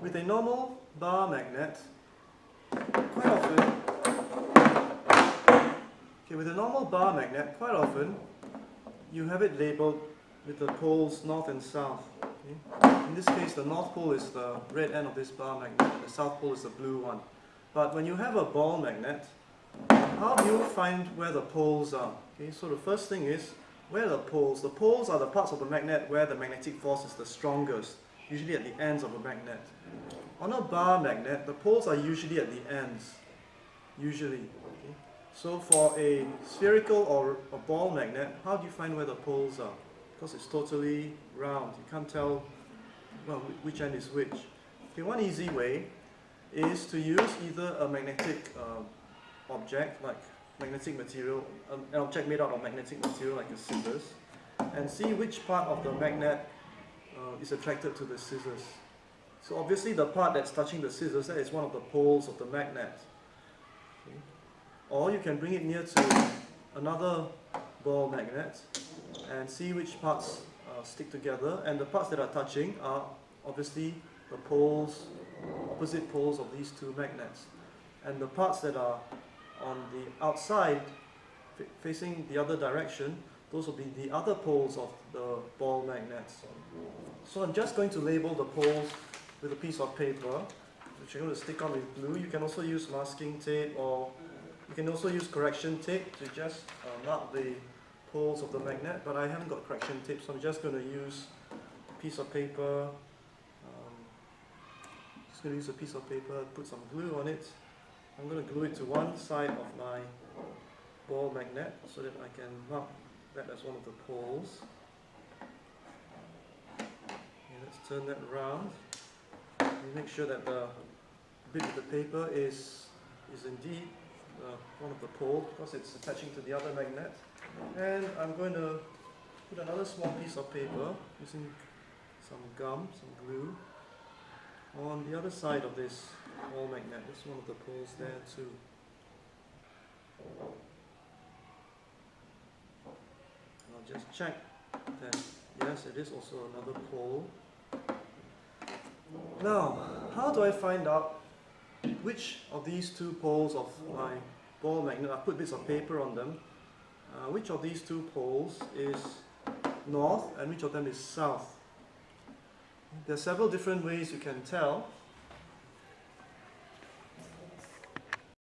with a normal bar magnet, quite often, okay, with a normal bar magnet, quite often, you have it labeled with the poles north and south. Okay? In this case, the north pole is the red end of this bar magnet, the south pole is the blue one. But when you have a ball magnet, how do you find where the poles are? Okay, so the first thing is, where are the poles? The poles are the parts of the magnet where the magnetic force is the strongest, usually at the ends of a magnet. On a bar magnet, the poles are usually at the ends, usually. Okay? So for a spherical or a ball magnet, how do you find where the poles are? Because it's totally round, you can't tell well, which end is which. Okay, one easy way is to use either a magnetic uh, object like magnetic material, um, an object made out of magnetic material like a scissors, and see which part of the magnet uh, is attracted to the scissors. So obviously the part that's touching the scissors, that is one of the poles of the magnet. Okay. Or you can bring it near to another ball magnet and see which parts uh, stick together and the parts that are touching are obviously the poles, opposite poles of these two magnets. And the parts that are on the outside facing the other direction, those will be the other poles of the ball magnets. So I'm just going to label the poles with a piece of paper, which I'm going to stick on with glue. You can also use masking tape or you can also use correction tape to just uh, mark the poles of the magnet, but I haven't got correction tape, so I'm just going to use a piece of paper. Um, just going to use a piece of paper, put some glue on it. I'm going to glue it to one side of my ball magnet so that I can mark that as one of the poles. Okay, let's turn that around. Make sure that the bit of the paper is is indeed uh, one of the poles because it's attaching to the other magnet. And I'm going to put another small piece of paper using some gum, some glue, on the other side of this ball magnet. This is one of the poles there too. And I'll just check that yes, it is also another pole. Now, how do I find out which of these two poles of my ball magnet, I put bits of paper on them, uh, which of these two poles is north and which of them is south. There are several different ways you can tell.